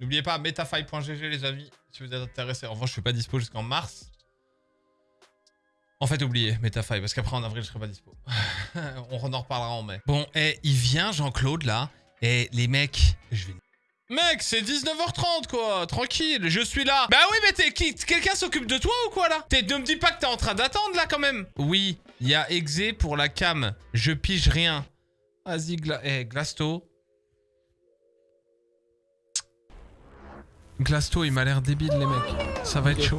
N'oubliez pas, metafy.gg les amis, si vous êtes intéressés. En revanche, je suis pas dispo jusqu'en mars. En fait, oubliez Metafy, parce qu'après en avril, je serai pas dispo. On en reparlera en mai. Bon, et il vient Jean-Claude là, et les mecs, je vais... Mec, c'est 19h30 quoi, tranquille, je suis là. Bah oui, mais t'es qui? Quelqu'un s'occupe de toi ou quoi là? T'es Ne me dis pas que t'es en train d'attendre là quand même. Oui, il y a Exé pour la cam. Je pige rien. Vas-y, eh, Glasto. Glasto, il m'a l'air débile les mecs. Ça va être chaud.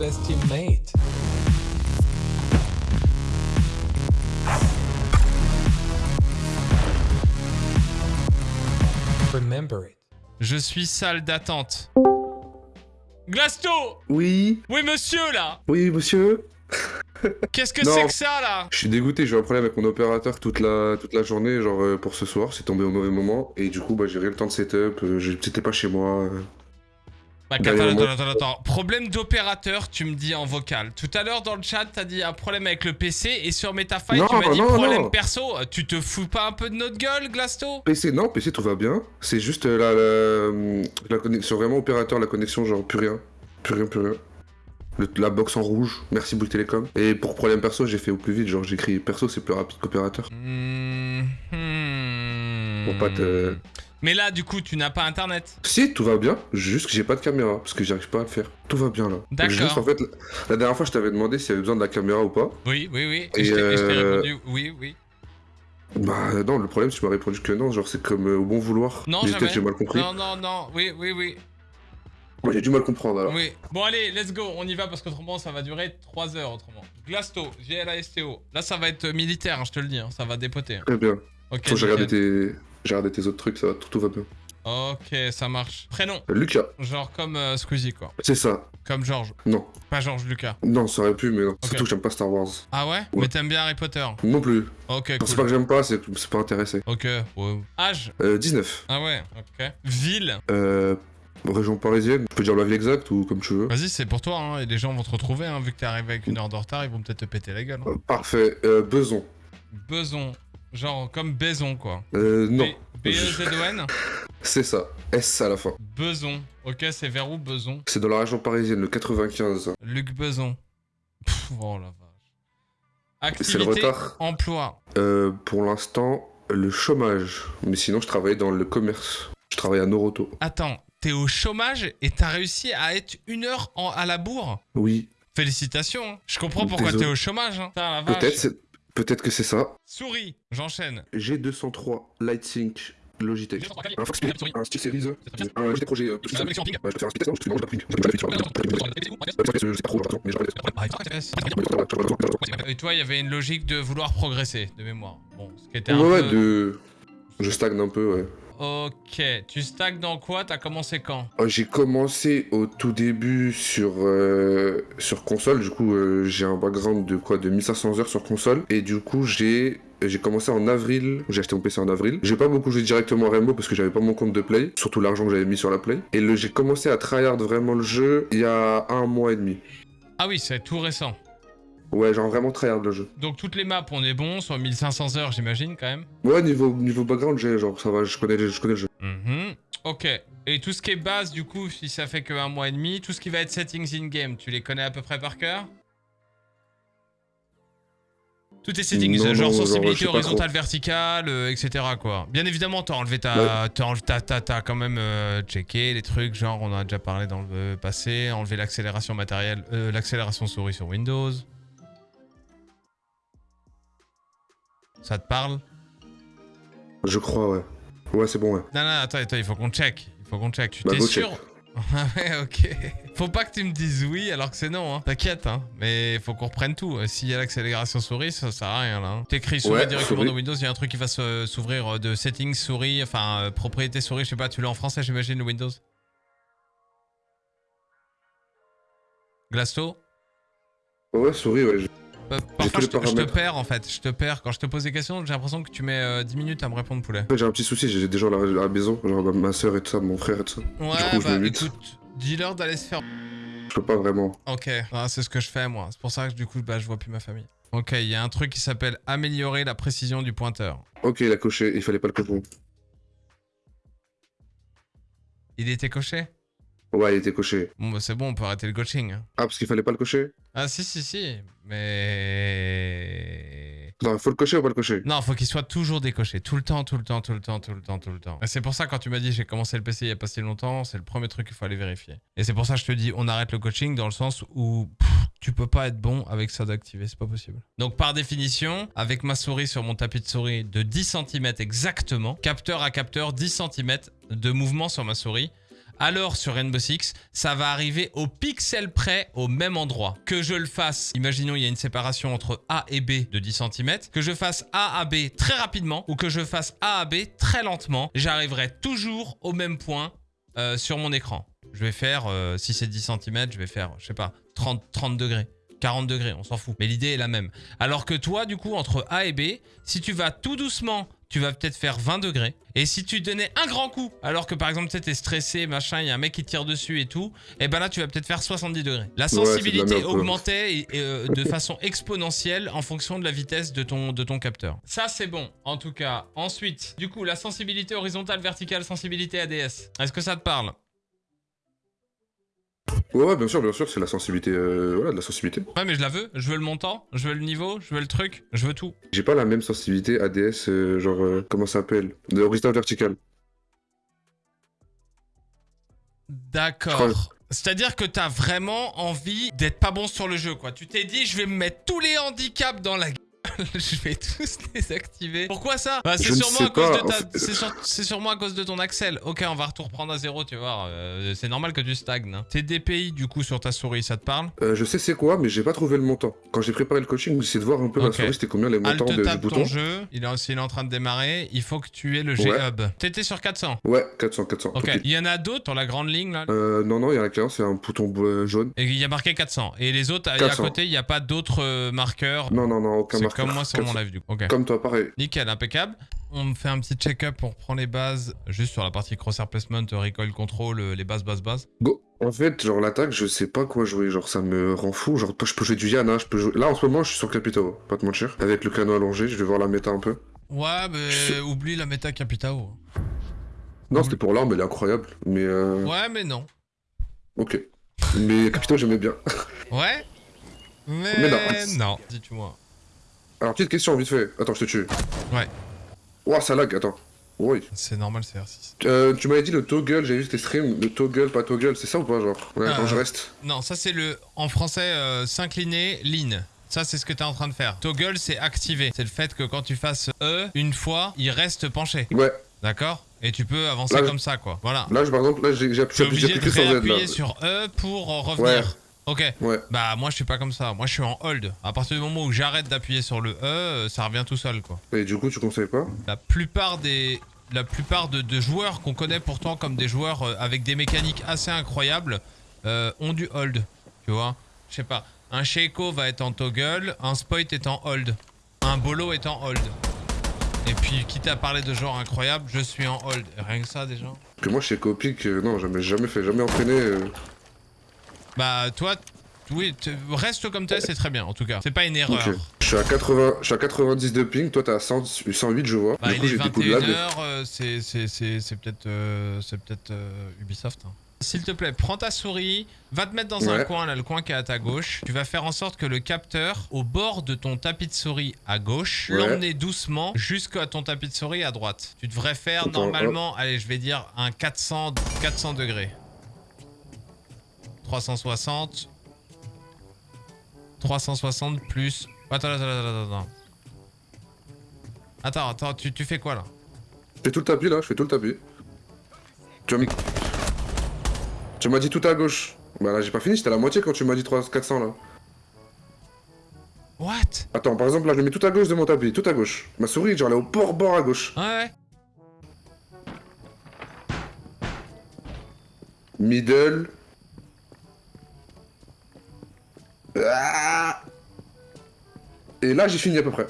Remember it. Je suis salle d'attente. Glasto Oui, Oui, monsieur, là oui, monsieur. Qu'est-ce que c'est que ça, là? Je suis dégoûté, j'ai eu un problème avec mon opérateur toute la, toute la journée, genre euh, pour ce soir, c'est tombé au mauvais moment, et du coup, bah, j'ai rien le temps de setup, euh, c'était pas chez moi. euh. Bah, Derrière attends, moi. attends, attends, attends. Problème d'opérateur, tu me dis en vocal. Tout à l'heure, dans le chat, t'as dit un problème avec le PC, et sur Metafy, Non, tu m'as dit non, problème non. perso. Tu te fous pas un peu de notre gueule, Glasto? PC, non, PC, tout va bien. C'est juste euh, la, la, la connexion, vraiment opérateur, la connexion, genre plus rien. Plus rien, plus rien. Le- la box en rouge, merci Bouygues Télécom. Et pour problème perso, j'ai fait au plus vite, genre j'ai écrit perso, c'est plus rapide qu'opérateur. Hmm. Pour pas te- Mais là, du coup, tu n'as pas internet. Si, tout va bien, juste que j'ai pas de caméra, parce que j'arrive pas à le faire. Tout va bien là. D'accord. En fait, la, dernière fois, je t'avais demandé s'il y avait besoin de la caméra ou pas. Oui, oui, oui. Et je t'ai et je t'ai euh, répondu oui, oui. Bah non, le problème, tu m'as répondu que non, genre c'est comme euh, au bon vouloir. Non, jamais. j'ai mal compris. Non, non, non. Oui, oui, oui. Moi, j'ai du mal comprendre alors. Oui. Bon, allez, let's go. On y va parce qu'autrement, ça va durer 3 heures autrement. Glasto, GLASTO. Là, ça va être militaire, hein, je te le dis. hein, Ça va dépoter. hein. Très bien. Ok. Faut que j'ai tes... j'ai regardé tes autres trucs, ça va, tout, tout va bien. Ok, ça marche. Prénom. Euh, Lucas, Genre comme euh, Squeezie, quoi. c'est ça. Comme Georges. Non. Pas Georges Lucas. Non, ça aurait pu, mais non. Ok. Surtout que j'aime pas Star Wars. Ah ouais, Ouais. Mais t'aimes bien Harry Potter? Non plus. Ok, C'est pas que j'aime pas, c'est que c'est pas intéressé. Ok, ouais. Âge? Euh, 19. Ah ouais, ok. Ville? Euh, région parisienne. Je peux dire la ville exacte ou comme tu veux. Vas-y, c'est pour toi, hein, et les gens vont te retrouver, hein, vu que t'es arrivé avec une heure de retard, ils vont peut-être te péter la gueule. hein. Euh, parfait. Euh, Beson. Beson. Genre comme Baison, quoi. Euh, non. B-E-Z-O-N C'est ça. S à la fin. Beson. Ok, c'est vers où Beson? C'est dans la région parisienne, le 95. Luc Beson. Pff, oh la vache. C'est le Activité, retard. emploi. Euh, pour l'instant, le chômage. Mais sinon, je travaille dans le commerce. Je travaille à Noroto. Attends, t'es au chômage et t'as réussi à être une heure en- à la bourre? Oui. Félicitations. hein. Je comprends pourquoi t'es au chômage. Hein. Peut-être, peut-être que c'est ça. Souris, j'enchaîne. G203 Lightsync Logitech. Un Fox un Steel Series, un Logitech Projet. euh, je peux faire un speed test, Je sais pas trop, mais je Et toi, il y avait une logique de vouloir progresser, de mémoire. Bon, ce qui était un ouais, de. Je stagne un peu, ouais. Ok, tu stagnes dans quoi? T'as commencé quand? Euh, J'ai commencé au tout début sur, euh, sur console, du coup euh, j'ai un background de quoi? De 1500 heures sur console, et du coup j'ai j'ai commencé en avril, j'ai acheté mon PC en avril. J'ai pas beaucoup joué directement à Rainbow parce que j'avais pas mon compte de Play, surtout l'argent que j'avais mis sur la Play. Et j'ai commencé à tryhard vraiment le jeu il y a un mois et demi. Ah oui, c'est tout récent. Ouais, genre vraiment tryhard le jeu. Donc toutes les maps, on est bon, sur 1500 heures, j'imagine, quand même. Ouais, niveau, niveau background, j'ai genre ça va, je connais, je connais le jeu. Mhm. Ok. Et tout ce qui est base, du coup, si ça fait que un mois et demi, tout ce qui va être settings in-game, tu les connais à peu près par cœur? Tous tes settings, Non, genre non, sensibilité horizontale, verticale, euh, etc. quoi. Bien évidemment, t'as enlevé ta... T'as quand même euh, checké les trucs, genre on en a déjà parlé dans le passé, enlevé l'accélération matérielle, euh, l'accélération souris sur Windows. Ça te parle Je crois, ouais. Ouais, c'est bon, ouais. Non, non, attends, attends, il faut qu'on check. Il faut qu'on check. Tu Bah, t'es sûr. Ah ouais, ok. Faut pas que tu me dises oui alors que c'est non, hein. T'inquiète, hein. Mais faut qu'on reprenne tout. Euh, S'il y a l'accélération souris, ça sert à rien, là. hein. T'écris souris Ouais, directement souris. dans Windows, il y a un truc qui va se- s'ouvrir euh, de settings souris, enfin, euh, propriété souris, je sais pas, tu l'as en français, j'imagine, le Windows Glasto? Ouais, souris, ouais. Euh, Parfois, je te, je te paramètres. perds, en fait. Je te perds. Quand je te pose des questions, j'ai l'impression que tu mets euh, 10 minutes à me répondre, poulet. En fait, j'ai un petit souci, j'ai des gens à la, à la maison, genre ma- soeur et tout ça, mon frère et tout ça. Ouais, coup, bah, écoute, dis-leur d'aller se faire Je peux pas vraiment. Ok, Ah, c'est ce que je fais moi. C'est pour ça que du coup, bah, je vois plus ma famille. Ok, il y a un truc qui s'appelle améliorer la précision du pointeur. Ok, il a coché, il fallait pas le cocher. Il était coché? Ouais, il était coché. Bon, bah c'est bon, on peut arrêter le coaching. hein. Ah, parce qu'il fallait pas le cocher Ah, si, si, si. Mais. Non, il faut le cocher ou pas le cocher? Non, faut qu'il soit toujours décoché. Tout le temps, tout le temps, tout le temps, tout le temps, tout le temps. C'est pour ça, quand tu m'as dit j'ai commencé le PC il y a pas si longtemps, c'est le premier truc qu'il faut aller vérifier. Et c'est pour ça que je te dis on arrête le coaching dans le sens où pff, tu peux pas être bon avec ça d'activer, c'est pas possible. Donc par définition, avec ma souris sur mon tapis de souris de 10 cm exactement, capteur à capteur, 10 cm de mouvement sur ma souris, alors sur Rainbow Six, ça va arriver au pixel près au même endroit. Que je le fasse, imaginons il y a une séparation entre A et B de 10 cm, que je fasse A à B très rapidement ou que je fasse A à B très lentement, j'arriverai toujours au même point euh, sur mon écran. Je vais faire, euh, si c'est 10 cm, je vais faire, je sais pas, 30, 30 degrés. 40 degrés, on s'en fout. Mais l'idée est la même. Alors que toi, du coup, entre A et B, si tu vas tout doucement, tu vas peut-être faire 20 degrés. Et si tu donnais un grand coup, alors que par exemple, tu sais, t'es stressé, machin, il y a un mec qui tire dessus et tout, et ben là, tu vas peut-être faire 70 degrés. La sensibilité augmentait et- et, euh, de façon exponentielle en fonction de la vitesse de ton, de ton capteur. Ça, c'est bon, en tout cas. Ensuite, du coup, la sensibilité horizontale, verticale, sensibilité ADS. Est-ce que ça te parle? Ouais, ouais, bien sûr, bien sûr, c'est la sensibilité. euh, voilà, de la sensibilité. Ouais, mais je la veux. Je veux le montant, je veux le niveau, je veux le truc, je veux tout. J'ai pas la même sensibilité ADS, euh, genre, euh, comment ça s'appelle? De horizontal vertical. D'accord. C'est-à-dire que t'as vraiment envie d'être pas bon sur le jeu, quoi. Tu t'es dit, je vais me mettre tous les handicaps dans la. je vais tous désactiver. Pourquoi ça Bah, c'est sûrement à cause de ta... C'est sur- c'est sûrement à cause de ton Axel. Ok, on va tout reprendre à zéro, tu vois. euh, c'est normal que tu stagnes. hein. Tes DPI, du coup, sur ta souris, ça te parle? Euh, je sais c'est quoi, mais j'ai pas trouvé le montant. Quand j'ai préparé le coaching, j'essayais de voir un peu Ok. ma souris, c'était combien les montants Alt de, du bouton. ton jeu. Il est, s'il est en train de démarrer. Il faut que tu aies le Ouais. G-Hub. T'étais sur 400. Ouais, 400, 400. Ok. Il y en a d'autres sur la grande ligne, là? Euh, non, non, il y en a qu'un, c'est un bouton jaune. Et il y a marqué 400. Et les autres, à- à 400. côté, il n'y a pas d'autres marqueurs? Non, non, non, aucun marqueur. Comme moi sur mon 400. live, du coup. Comme toi, pareil. Nickel, impeccable. On me fait un petit check-up pour prendre les bases, juste sur la partie crosshair placement, recoil control, euh, les bases, bases, bases. Go. En fait, genre l'attaque, je sais pas quoi jouer, genre ça me rend fou. Genre je peux jouer du Yana, je peux jouer. Là en ce moment, je suis sur Capitao, pas te mentir. Avec le canon allongé, je vais voir la méta un peu. Ouais, mais oublie la méta Capitao. Non, c'était pour l'arme, elle est incroyable. Mais euh... Ouais, mais non. ok. Mais Capitao, j'aimais bien. Ouais Mais, Mais non. non. Dis-tu-moi. Alors petite question vite fait. Attends, je te tue. Ouais. Ouah, ça lag. Attends. Oui. C'est normal, c'est R6. Euh, tu m'avais dit le toggle, j'ai vu tes streams, le toggle, pas toggle, c'est ça ou pas, genre Ouais, Euh, quand je reste. Non, ça c'est le, en français, euh, s'incliner, lean. Ça, c'est ce que tu es en train de faire. Toggle, c'est activer. C'est le fait que quand tu fasses E, une fois, il reste penché. Ouais. D'accord? Et tu peux avancer Là, comme ça, quoi. Voilà. Là, je- par exemple, là, j'ai appuyé, sur E pour euh, revenir. Ok. Ouais. Bah moi je suis pas comme ça. Moi je suis en hold. À partir du moment où j'arrête d'appuyer sur le E, euh, ça revient tout seul quoi. Et du coup, tu conseilles pas? La plupart des la plupart de, de joueurs qu'on connaît pourtant comme des joueurs euh, avec des mécaniques assez incroyables euh, ont du hold. Tu vois? Je sais pas. Un Sheiko va être en toggle, un Spoit est en hold, un Bolo est en hold. Et puis quitte à parler de joueurs incroyables, je suis en hold. Rien que ça déjà? Que moi, chez Copic, euh, non, jamais, jamais fait, jamais entraîné. euh. Bah toi, oui, reste comme t'es, c'est très bien en tout cas. C'est pas une erreur. Je suis à 80, je suis à 90 de ping, toi t'es à 100 108 je vois. Bah, du il coup est de lag. 21h, c'est c'est- peut-être euh, c'est peut-être euh, Ubisoft. hein. S'il te plaît, prends ta souris, va te mettre dans un coin, là, le coin qui est à ta gauche. Tu vas faire en sorte que le capteur, au bord de ton tapis de souris à gauche, Ouais. l'emmener doucement jusqu'à ton tapis de souris à droite. Tu devrais faire Attends, normalement, allez, je vais dire un 400, 400 degrés. 360. 360 plus... Attends, attends, attends, attends, attends. Attends, attends, tu, tu fais quoi là? Je fais tout le tapis là, je fais tout le tapis. Tu m'as mis... Tu m'as dit tout à gauche. Bah là j'ai pas fini, j'étais à la moitié quand tu m'as dit 300, 400 là. What? Attends, par exemple là je le mets tout à gauche de mon tapis, tout à gauche. Ma souris genre elle est au bord bord à gauche. Ouais, ouais. Middle. Et là j'ai fini à peu près.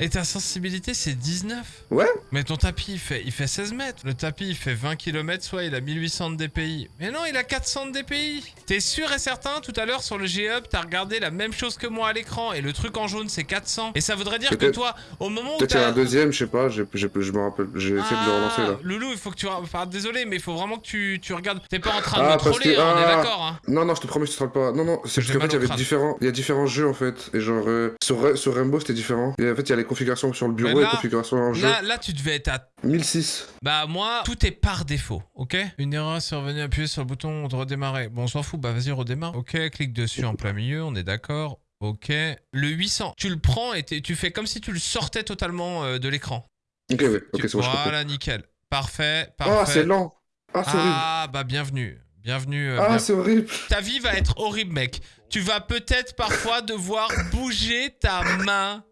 Et ta sensibilité, c'est 19 Ouais Mais ton tapis, il fait, il fait 16 mètres. Le tapis, il fait 20 km, soit il a 1800 de DPI. Mais non, il a 400 de DPI. T'es sûr et certain, tout à l'heure, sur le G-Hub, t'as regardé la même chose que moi à l'écran. Et le truc en jaune, c'est 400. Et ça voudrait dire que toi, au moment où Peut-être qu'il y a un deuxième, je sais pas, je me rappelle, j'ai essayé de le relancer là. Ah, Loulou, il faut que tu... Enfin, désolé, mais il faut vraiment que tu, tu regardes. T'es pas en train de Ah, me troller, hein, on est ah. d'accord. Hein. Non, non, je te promets, je te troll pas. Non, non, c'est parce qu'en fait, il y avait différents, il y a différents jeux en fait. Et genre, euh, sur, sur Rainbow, c'était différent. Et en fait, il y a les configurations sur le bureau et là- les configurations en jeu. Là, là, tu devais être à 1006. Bah moi, tout est par défaut, ok? Une erreur survenue, appuyez sur le bouton de redémarrer. Bon, on s'en fout, bah vas-y, redémarre. Ok, clique dessus en plein milieu, on est d'accord. Ok. Le 800, tu le prends et tu fais comme si tu le sortais totalement euh, de l'écran. Ok, ouais, ok, Tu- c'est bon, je comprends. Voilà, nickel. Parfait, parfait. Ah, c'est lent. Ah, c'est horrible. Ah, bah bienvenue. Bienvenue. euh, Ah, bien- c'est horrible. Ta vie va être horrible, mec. Tu vas peut-être parfois devoir bouger ta main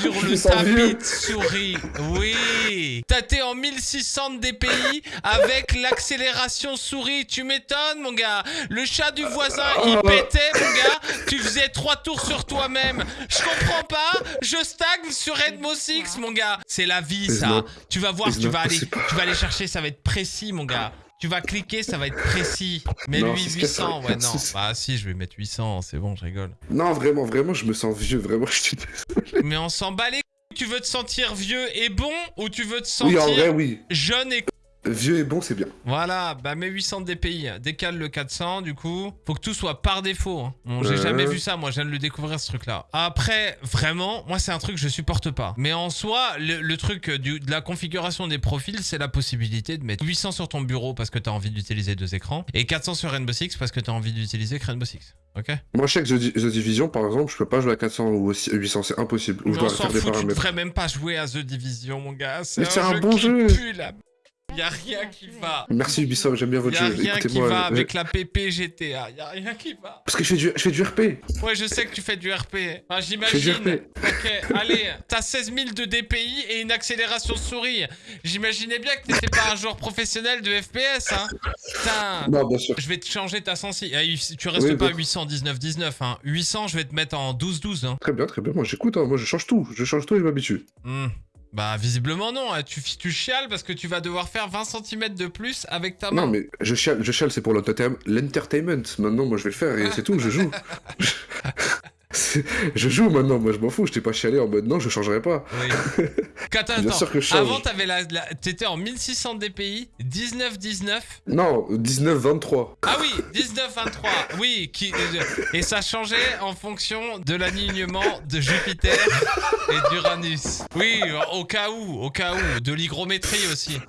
sur le tapis de souris. Oui. T'as été en 1600 de DPI avec l'accélération souris. Tu m'étonnes, mon gars. Le chat du voisin, il Oh. pétait, mon gars. Tu faisais trois tours sur toi-même. Je comprends pas. Je stagne sur Edmo 6, mon gars. C'est la vie, ça. Tu vas voir, tu vas aller, tu vas aller chercher, ça va être précis, mon gars. Tu vas cliquer, ça va être précis. Mais Non, lui, c'est ce qu'il y a 800, sur- ouais, non. Bah si, je vais mettre 800, c'est bon, je rigole. Non, vraiment, vraiment, je me sens vieux. Vraiment, je suis désolé. Mais on s'en bat les. Tu veux te sentir vieux et bon ou tu veux te Oui, sentir en vrai, oui. jeune et... Vieux et bon, c'est bien. Voilà, bah mets 800 de DPI. Décale le 400, du coup. Faut que tout soit par défaut. hein. Bon, j'ai Ouais. jamais vu ça, moi, je viens de le découvrir, ce truc-là. Après, vraiment, moi, c'est un truc que je supporte pas. Mais en soi, le, le truc du- de la configuration des profils, c'est la possibilité de mettre 800 sur ton bureau parce que t'as envie d'utiliser deux écrans et 400 sur Rainbow Six parce que t'as envie d'utiliser Rainbow Six. Ok? Moi, je sais que The, Di- The Division, par exemple, je peux pas jouer à 400 ou aussi- 800, c'est impossible. Ou je dois faire des fout, paramètres. même pas jouer à The Division, mon gars. C'est Mais un, c'est un jeu bon qui jeu. pue la... Y a rien qui va. Merci Ubisoft, j'aime bien Y votre a jeu. rien qui va je- avec la PP GTA. Y a rien qui va. Parce que je fais du, je fais du RP. Ouais, je sais que tu fais du RP. Enfin, j'imagine. Ok, allez, t'as 16 000 de DPI et une accélération souris. J'imaginais bien que t'étais pas un joueur professionnel de FPS, hein. Putain. Non, bien sûr. Je vais te changer ta sensi. Ah, Tu restes Oui, pas bah. 819-19, hein. 800, je vais te mettre en 12-12, hein. Très bien, très bien. Moi, j'écoute. hein. Moi, je change tout. Je change tout et je m'habitue. Hmm. Bah, visiblement, non. hein. Tu, tu chiales parce que tu vas devoir faire 20 cm de plus avec ta main. Non, mais je chiale, je chiale c'est pour l'entertain- l'entertainment. Maintenant, moi, je vais le faire et c'est tout. Je joue. Je joue maintenant. Moi, je m'en fous. Je t'ai pas chialé en mode non, je changerai pas. Oui. Attends, Bien attends. sûr que je change. Avant, t'avais la, la- t'étais en 1600 DPI, 19-19. Non, 19-23. Ah oui, 19-23. Oui, qui, et ça changeait en fonction de l'alignement de Jupiter et d'Uranus. Oui, au cas où, au cas où. De l'hygrométrie aussi.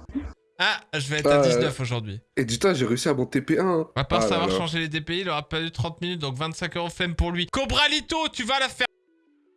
Ah, je vais être à Ah, 19 aujourd'hui. Et dis-toi, j'ai réussi à mon TP1. hein. À part Ah savoir là. changer les DPI, il aura pas eu 30 minutes, donc 25 euros flemme pour lui. Cobralito, tu vas la faire.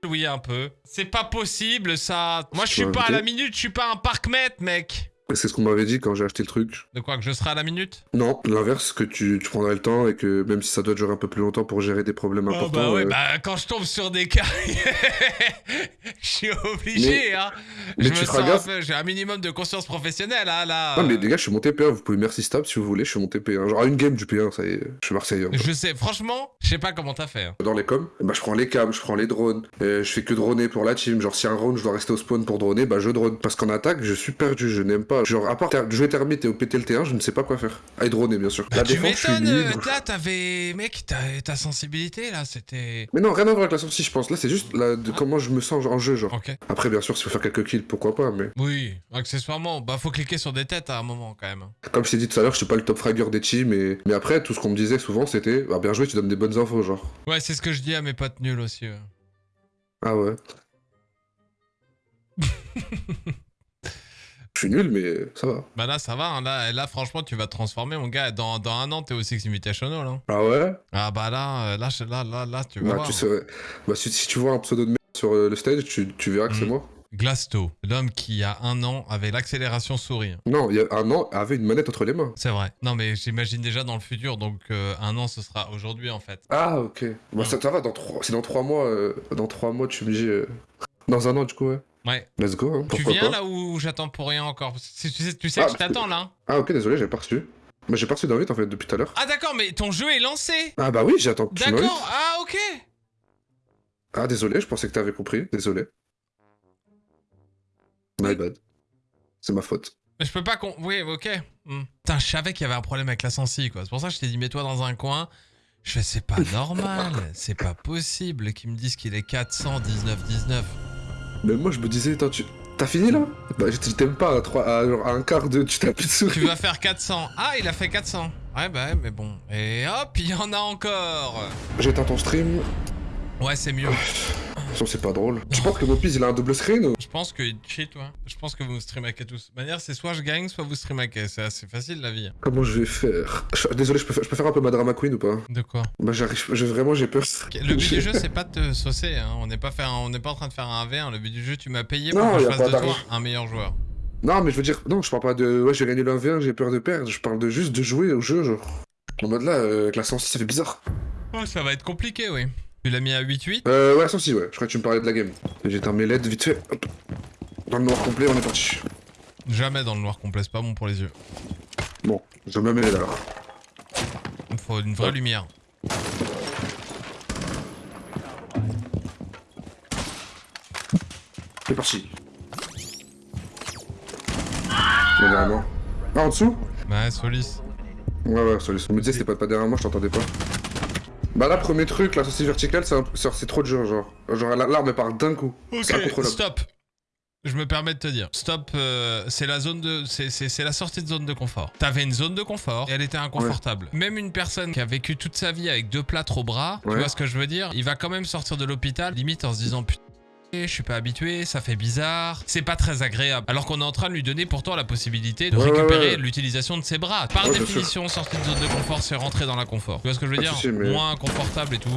Oui, un peu. C'est pas possible, ça. Moi, je suis pas à la minute, je suis pas un parc-mètre, mec. C'est ce qu'on m'avait dit quand j'ai acheté le truc. De quoi, que je serai à la minute? Non, l'inverse, que tu, tu prendrais le temps et que même si ça doit durer un peu plus longtemps pour gérer des problèmes Oh importants. bah ouais, euh, bah quand je tombe sur des cas, je suis obligé, hein. mais je me sens gaffe. peu, j'ai un minimum de conscience professionnelle, hein, là. Non, mais les gars, je suis mon TP1, vous pouvez merci stable si vous voulez, je suis mon TP1. Genre, à une game du P1, ça y est, je suis Marseillais. hein. Je sais, franchement, je sais pas comment t'as fait. hein. Dans les coms, bah, je prends les cams, je prends les drones, euh, je fais que droner pour la team. Genre, si un round, je dois rester au spawn pour droner, bah je drone. Parce qu'en attaque, je suis perdu, je n'aime pas. Genre, à part ter- jouer termite et au péter le T1, je ne sais pas quoi faire. Ah, et droner, bien sûr. Bah, la tu défense, je suis m'étonnes, euh, libre. là, t'avais... Mec, ta, ta sensibilité, là, c'était... Mais non, rien à voir avec la sortie, je pense. Là, c'est juste la- de comment je me sens en jeu, genre. Ok. Après, bien sûr, s'il faut faire quelques kills, pourquoi pas, mais Oui, accessoirement, bah faut cliquer sur des têtes à un moment, quand même. comme je t'ai dit tout à l'heure, je suis pas le top fragger des teams, mais... mais après, tout ce qu'on me disait souvent, c'était bah, bien joué, tu donnes des bonnes infos, genre. Ouais, c'est ce que je dis à mes potes nuls aussi. ouais. Ah ouais. Je suis nul, mais ça va. Bah là, ça va, hein, là, là, franchement, tu vas te transformer, mon gars. Dans, dans un an, t'es au Six Invitational, hein. Ah ouais? Ah bah là, euh, là, là, là, là, tu vas Bah, voir. tu serais... bah si, si tu vois un pseudo de merde sur euh, le stage, tu, tu verras que c'est Mhm. moi. Glasto, l'homme qui, il y a un an, avait l'accélération souris. Non, il y a un an, avait une manette entre les mains. C'est vrai. Non, mais j'imagine déjà dans le futur, donc euh, un an, ce sera aujourd'hui, en fait. Ah ok. Bah ça, ça va, dans trois... c'est dans trois mois. euh, Dans trois mois, tu me dis. euh, Dans un an, du coup, ouais. Ouais. Let's go, hein. tu viens pas. là où j'attends pour rien encore? Tu sais, tu sais Ah, que je que- t'attends, là Ah ok, désolé, j'avais pas reçu. Bah j'ai pas reçu d'invite en fait depuis tout à l'heure. Ah d'accord, mais ton jeu est lancé Ah bah oui, j'attends que tu. D'accord, ah ok Ah désolé, je pensais que t'avais compris, désolé. My bad. C'est ma faute. Mais je peux pas con... Oui, ok. Hmm. Putain, je savais qu'il y avait un problème avec la sensi, quoi. C'est pour ça que je t'ai dit, mets-toi dans un coin. Je fais, c'est pas normal. c'est pas possible qu'ils me disent qu'il est 419 19. Mais moi, je me disais, attends, tu. T'as fini là? Bah, je t'aime pas à, trois, à, genre, à un quart de. Tu t'as plus de Tu vas faire 400. Ah, il a fait 400. Ouais, bah, ouais, mais bon. Et hop, il y en a encore. J'éteins ton stream. Ouais, c'est mieux. Ça, c'est pas drôle. Tu penses que Mopiz, il a un double screen ou... Je pense que cheat, toi. Je pense que vous me streamhackez tous. De manière, c'est soit je gagne, soit vous streamhackez. C'est assez facile la vie. Comment je vais faire? Je- Désolé, je peux, faire, je peux faire un peu ma drama queen ou pas? De quoi? Bah, j'arrive. je- Vraiment, j'ai peur. Le but du jeu, c'est pas de te saucer. Hein. On n'est pas, faire un- on n'est pas en train de faire un V1. Le but du jeu, tu m'as payé pour Non, que je fasse de toi un meilleur joueur. Non, mais je veux dire, non, je parle pas de. Ouais, j'ai gagné le 1v1, j'ai peur de perdre. Je parle de juste de jouer au jeu, genre. En mode là, euh, avec la 106, ça fait bizarre. Oh, ça va être compliqué, oui. Tu l'as mis à 8-8 Euh, ouais, 106, ouais. Je crois que tu me parlais de la game. J'éteins mes LED vite fait. Hop. Dans le noir complet, on est parti. Jamais dans le noir complet, c'est pas bon pour les yeux. Bon, je me mets LED alors. Il faut une vraie Ouais. lumière. C'est parti. Mais derrière moi. Ah, en dessous? Ouais, Solis. Ouais, ouais, ça me disait c'était pas, pas derrière moi, je t'entendais pas. Bah là, premier truc, la saucisse verticale, c'est trop dur, genre. Genre, la- l'arme, part d'un coup. Incontrôlable. stop. Je me permets de te dire, stop, euh, c'est la zone de, c'est- la sortie de zone de confort. T'avais une zone de confort et elle était inconfortable. Même une personne qui a vécu toute sa vie avec deux plâtres au bras, tu vois ce que je veux dire Il va quand même sortir de l'hôpital, limite en se disant putain. Je suis pas habitué, ça fait bizarre, c'est pas très agréable. Alors qu'on est en train de lui donner pourtant la possibilité de Ouais, récupérer ouais. l'utilisation de ses bras. Par définition, sortie de zone de confort, c'est rentrer dans l'inconfort. Tu vois ce que je veux dire Moins inconfortable et tout.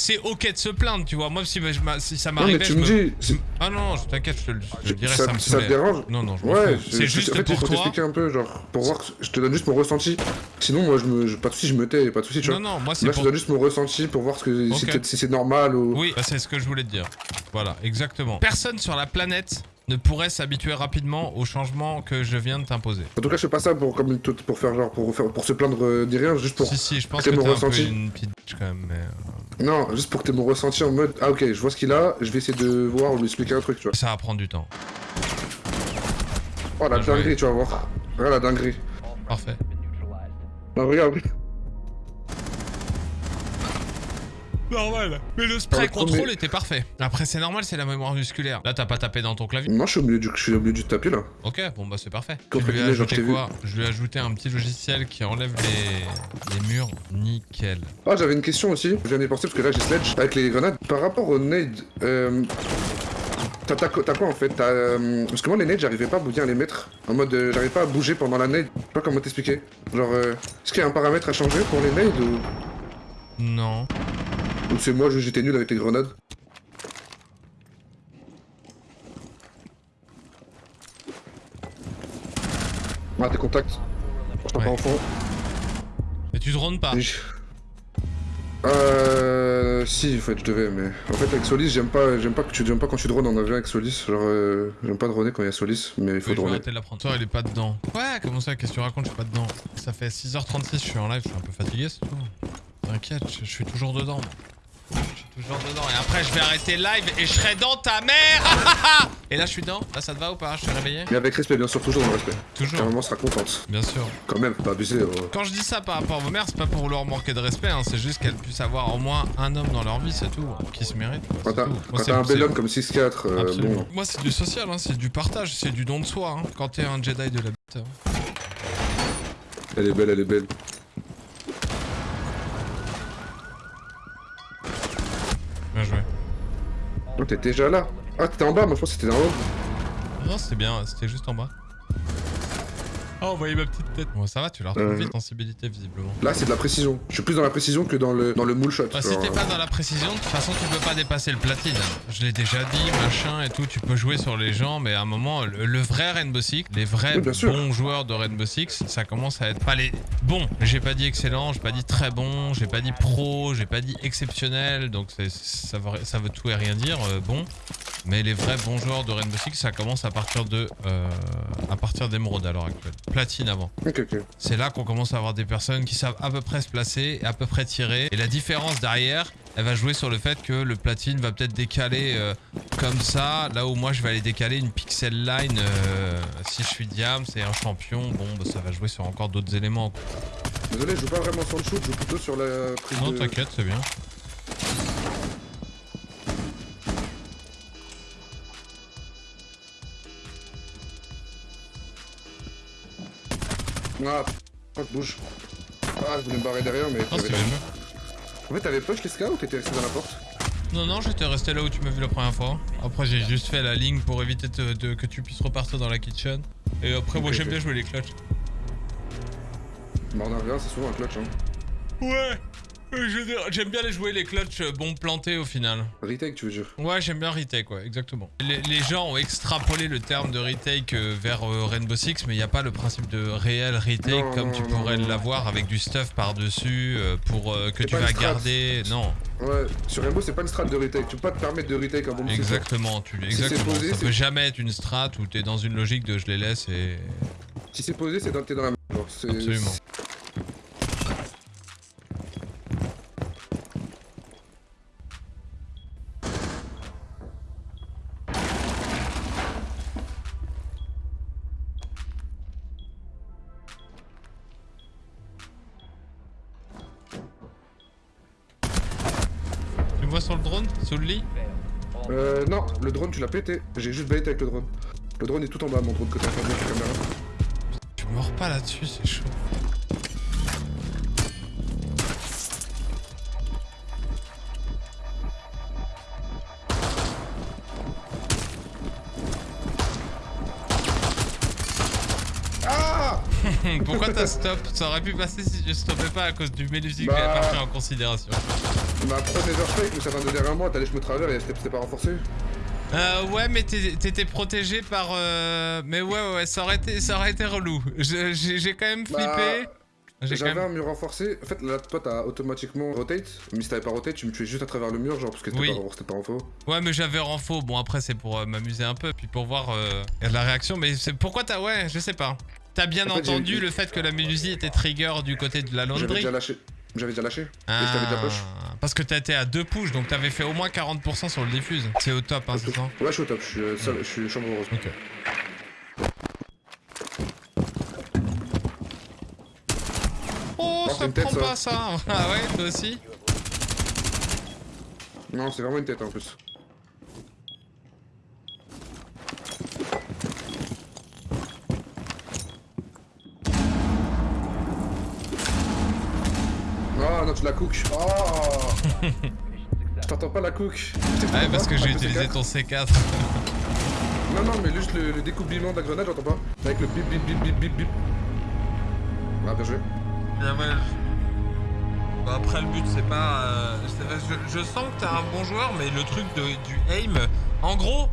C'est ok de se plaindre, tu vois. Moi, si, je si ça Non, mais m'arrivait, tu je me dis. Ah non, non, je t'inquiète, je te je te le dirai, ça, ça, me ça te dérange Non, non, je Ouais. C'est juste en fait, il pour faut toi. t'expliquer un peu, genre, pour voir, que- je te donne juste mon ressenti. Sinon, moi, je me, je- pas de soucis, je me tais, pas de soucis, tu Non, vois. non, moi c'est Là, je pour... te donne juste mon ressenti pour voir ce que, si, c'est normal ou. Oui, bah, c'est ce que je voulais te dire. Voilà, exactement. Personne sur la planète ne pourrait s'habituer rapidement au changement que je viens de t'imposer. En tout cas, je fais pas ça pour, comme, pour faire genre, pour, faire, pour se plaindre euh, ni rien, juste pour. Si, si, je pense c'est que mon t'es un peu ressenti. une bitch quand même, mais... Non, juste pour que t'aies mon ressenti en mode, ah ok, je vois ce qu'il a, je vais essayer de voir ou lui expliquer un truc, tu vois. Ça va prendre du temps. Oh la dinguerie, tu vas voir. Regarde la dinguerie. Parfait. Non, regarde. Normal. Mais le spray premier- contrôle était parfait. Après, c'est normal, c'est la mémoire musculaire. Là, t'as pas tapé dans ton clavier. Non, je suis au milieu du, je suis au milieu du tapis là. Ok, bon bah c'est parfait. Je lui ai ajouté vu. quoi Je lui ai ajouté un petit logiciel qui enlève les, les murs. Nickel. Ah, j'avais une question aussi. Je viens d'y penser parce que là j'ai Sledge avec les grenades. Par rapport aux nades, euh, t'as quoi en fait? Euh, Parce que moi les nades, j'arrivais pas à bien les mettre. En mode, euh, j'arrivais pas à bouger pendant la nade. Je sais pas comment t'expliquer. Genre, euh, est-ce qu'il y a un paramètre à changer pour les nades ou, Non. Ou c'est moi j'étais nul avec les grenades Ah, tes contacts. Je t'en Ouais. pas enfant. Et tu te rondes pas. Euh. Si, en fait, je devais, mais. En fait, avec Solis, j'aime pas, pas que tu pas quand tu drones en avion avec Solis. Genre, euh, j'aime pas droner quand il y a Solis, mais il faut Oui, je vais droner. arrêter de la prendre. Toi, il est pas dedans. Ouais, comment ça Qu'est-ce que tu racontes Je suis pas dedans. Ça fait 6h36, je suis en live, je suis un peu fatigué, c'est tout. T'inquiète, je, je suis toujours dedans. moi. Je suis toujours dedans. Et après, je vais arrêter le live et je serai dans ta mère Et là, je suis dedans Là, ça te va ou pas? Je suis réveillé Mais avec respect, bien sûr, toujours dans le respect. Ta Toujours. maman sera contente. Bien sûr. Quand même, pas abuser. euh. Quand je dis ça par rapport à vos mères, c'est pas pour leur manquer de respect, hein, c'est juste qu'elles puissent avoir au moins un homme dans leur vie, c'est tout, qui se mérite. Quand t'as un bel homme comme 6-4, euh, bon. Moi, c'est du social, hein, c'est du partage, c'est du don de soi. hein, quand t'es un Jedi de la bite. hein. Elle est belle, elle est belle. Bien joué. Oh, t'es déjà là Ah, t'étais en bas, moi je pense que c'était en haut. Non, c'était bien, c'était juste en bas. Oh, vous voyez ma petite tête. Bon, ça va, tu la retrouves Euh. vite, sensibilité, visiblement. Là, c'est de la précision. Je suis plus dans la précision que dans le, dans le moule shot. Bah, si t'es pas dans la précision, de toute façon, tu peux pas dépasser le platine. Je l'ai déjà dit, machin et tout, tu peux jouer sur les gens, mais à un moment, le, le vrai Rainbow Six, les vrais Oui, bien sûr. bons joueurs de Rainbow Six, ça commence à être pas les bons. J'ai pas dit excellent, j'ai pas dit très bon, j'ai pas dit pro, j'ai pas dit exceptionnel, donc c'est- ça veut, ça veut tout et rien dire, euh, bon. Mais les vrais bons joueurs de Rainbow Six, ça commence à partir de, euh, à partir d'émeraude à l'heure actuelle. platine avant. Ok, ok. C'est là qu'on commence à avoir des personnes qui savent à peu près se placer et à peu près tirer. Et la différence derrière, elle va jouer sur le fait que le platine va peut-être décaler euh, comme ça, là où moi je vais aller décaler une pixel line euh, si je suis diam, c'est un champion, bon bah, ça va jouer sur encore d'autres éléments. Désolé, je joue pas vraiment sur le shoot, je joue plutôt sur la prise Non de... t'inquiète, c'est bien. Ah, fuck, bouge. Ah, je voulais me barrer derrière, mais... Non la- bien. En fait, t'avais push les scas ou t'étais resté dans la porte Non non j'étais resté là où tu m'as vu la première fois. Après j'ai juste fait la ligne pour éviter que tu puisses repartir dans la kitchen. Et après moi j'aime bien jouer les clutches. Bah, on a rien, c'est souvent un clutch, hein. Ouais euh, J'aime bien les jouer les clutches euh, bon plantés au final. Retake, tu veux dire? Ouais, j'aime bien retake, ouais, exactement. Les, les gens ont extrapolé le terme de retake euh, vers Rainbow Six, mais il n'y a pas le principe de réel retake Non, comme non, tu pourrais l'avoir avec du stuff par-dessus euh, pour euh, que tu vas garder. Non, Ouais, sur Rainbow, c'est pas une strat de retake. Tu peux pas te permettre de retake un bon exactement. Tu, exactement. posé, Ça peut jamais être une strat où t'es dans une logique de je les laisse et. Si c'est posé, c'est dans, t'es dans la merde. Absolument. Sur le drone Sous le lit Euh, non, le drone, tu l'as pété. J'ai juste baité avec le drone. Le drone est tout en bas, mon drone, côté inférieur de la caméra. Tu mords pas là-dessus, c'est chaud. Ah Pourquoi t'as stop? Ça aurait pu passer si je stoppais pas à cause du mélusique que Bah. j'avais pas pris en considération. Ma pro Neverfake, mais ça vient de derrière moi, t'allais je me travers et c'était pas renforcé. Euh, ouais, mais t'étais protégé par. euh, Mais ouais, ouais, ouais, ça aurait été, ça aurait été relou. J'ai quand même flippé. Bah, quand J'avais même. un mur renforcé. En fait, là, toi, t'as automatiquement rotate. Mais si t'avais pas rotate, tu me tuais juste à travers le mur, genre, parce que c'était Oui. pas, pas en faux. Ouais, mais j'avais renfo. Bon, après, c'est pour euh, m'amuser un peu, puis pour voir euh, la réaction. Mais c'est pourquoi t'as. Ouais, je sais pas. T'as bien En fait, entendu le fait que la mélusie était trigger du côté de la J'avais laundry déjà lâché. J'avais déjà lâché. Et je déjà push. Ah, Parce que t'étais à deux push, donc t'avais fait au moins 40% sur le diffuse. C'est au top, hein, c'est ça Ouais, je suis au top, je suis, euh, seul- je suis chambre rose. Ok. Oh, Oh, ça tête, prend ça. pas ça Ah ouais, toi aussi Non, c'est vraiment une tête en plus. Ah non, tu la cook. Oh Je t'entends pas la cook. Ouais, parce que j'ai utilisé C4. ton C4. Non, non, mais juste le, le découplement de la grenade, j'entends pas. Avec le bip bip bip bip bip bip. Ah, bien joué. Bien ouais. Bah après le but c'est pas... euh, je, je sens que t'es un bon joueur mais le truc de, du aim... En gros...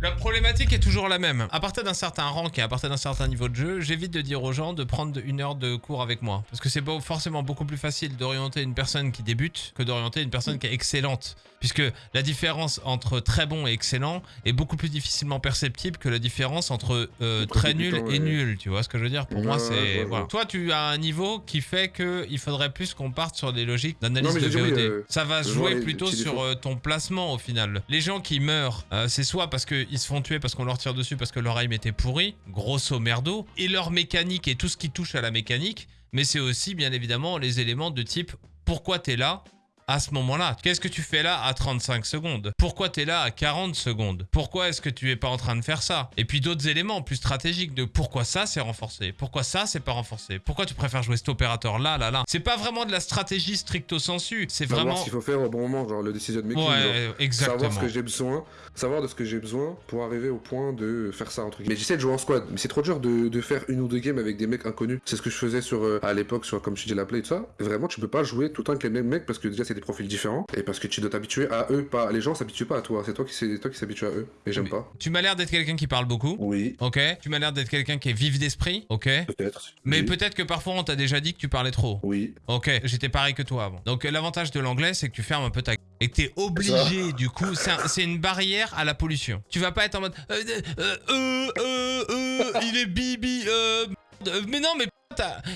La problématique est toujours la même. À partir d'un certain rank et à partir d'un certain niveau de jeu, j'évite de dire aux gens de prendre une heure de cours avec moi. Parce que c'est forcément beaucoup plus facile d'orienter une personne qui débute que d'orienter une personne qui est excellente. Puisque la différence entre très bon et excellent est beaucoup plus difficilement perceptible que la différence entre euh, très nul temps, et nul. Tu vois ce que je veux dire? Pour moi, Ouais, c'est. Voilà. Toi, tu as un niveau qui fait que il faudrait plus qu'on parte sur des logiques d'analyse de oui, VOD. euh, Ça va jouer plutôt sur euh, ton placement au final. Les gens qui meurent, c'est soit parce qu'ils se font tuer parce qu'on leur tire dessus parce que leur aim était pourri, grosso merdo, et leur mécanique et tout ce qui touche à la mécanique, mais c'est aussi bien évidemment les éléments de type pourquoi t'es là? À ce moment-là. Qu'est-ce que tu fais là à 35 secondes? Pourquoi t'es là à 40 secondes? Pourquoi est-ce que tu es pas en train de faire ça? Et puis d'autres éléments plus stratégiques de pourquoi ça c'est renforcé Pourquoi ça c'est pas renforcé Pourquoi tu préfères jouer cet opérateur là, là, là C'est pas vraiment de la stratégie stricto sensu, c'est Savoir vraiment... ce qu'il faut faire au bon moment, genre le decision making. genre. Ouais, exactement. Savoir ce que j'ai besoin, savoir de ce que j'ai besoin pour arriver au point de faire ça entre guillemets. Mais j'essaie de jouer en squad, mais c'est trop dur de, de faire une ou deux games avec des mecs inconnus. C'est ce que je faisais sur euh, à l'époque sur comme je dis la play et tout ça. Vraiment, tu peux pas jouer tout le temps avec les mêmes mecs parce que déjà c'est des profils différents et parce que tu dois t'habituer à eux, pas les gens s'habituent pas à toi. C'est toi qui c'est toi qui s'habitue à eux et j'aime pas. Tu m'as l'air d'être quelqu'un qui parle beaucoup. Oui, Ok. Tu m'as l'air d'être quelqu'un qui est vif d'esprit. Ok. peut-être. Mais oui. peut-être que parfois on t'a déjà dit que tu parlais trop. Oui. Ok, j'étais pareil que toi avant. Donc l'avantage de l'anglais, c'est que tu fermes un peu ta gueule. et que t'es obligé, du coup, c'est un- c'est une barrière à la pollution. Tu vas pas être en mode euh, euh, euh, euh, euh, il est bibi, euh, euh, mais non, mais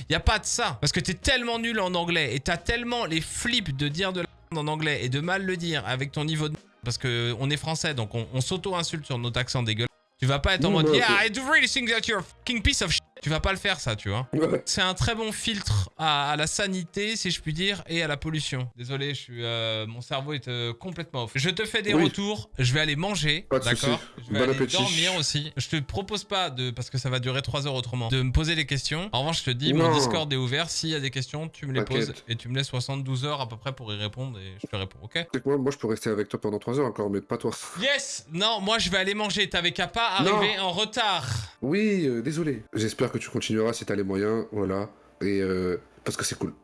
y a pas de ça. Parce que t'es tellement nul en anglais et t'as tellement les flips de dire de la en anglais et de mal le dire avec ton niveau de parce que on est français donc on, on s'auto-insulte sur notre accent dégueulasse. Tu vas pas être en mode Yeah, I do really think that you're a fucking piece of shit. Tu vas pas le faire ça, tu vois. C'est un très bon filtre à, à la sanité, si je puis dire, et à la pollution. Désolé, je suis, euh, mon cerveau est euh, complètement off. Je te fais des Oui. retours, je vais aller manger, d'accord. Je vais Bon aller appétit. dormir aussi. Je te propose pas, de, parce que ça va durer 3 heures autrement, de me poser des questions. En revanche, je te dis, mon. Discord est ouvert. S'il y a des questions, tu me les poses et tu me laisses 72 heures à peu près pour y répondre et je te réponds, ok moi, moi, je peux rester avec toi pendant 3 heures encore, mais pas toi. Yes Non, moi je vais aller manger. T'avais qu'à pas arriver en retard. Oui, euh, désolé. J'espère que tu continueras si t'as les moyens, voilà. Et euh, parce que c'est cool.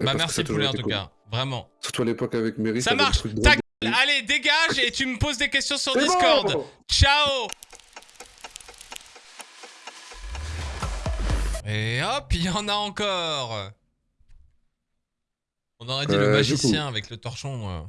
Et bah merci Poulet en tout cas, vraiment. Surtout à l'époque avec Mary. Ça marche. Ta allez dégage et tu me poses des questions sur Discord. Ciao. Et hop, il y en a encore. On aurait dit le euh, magicien avec le torchon. Euh.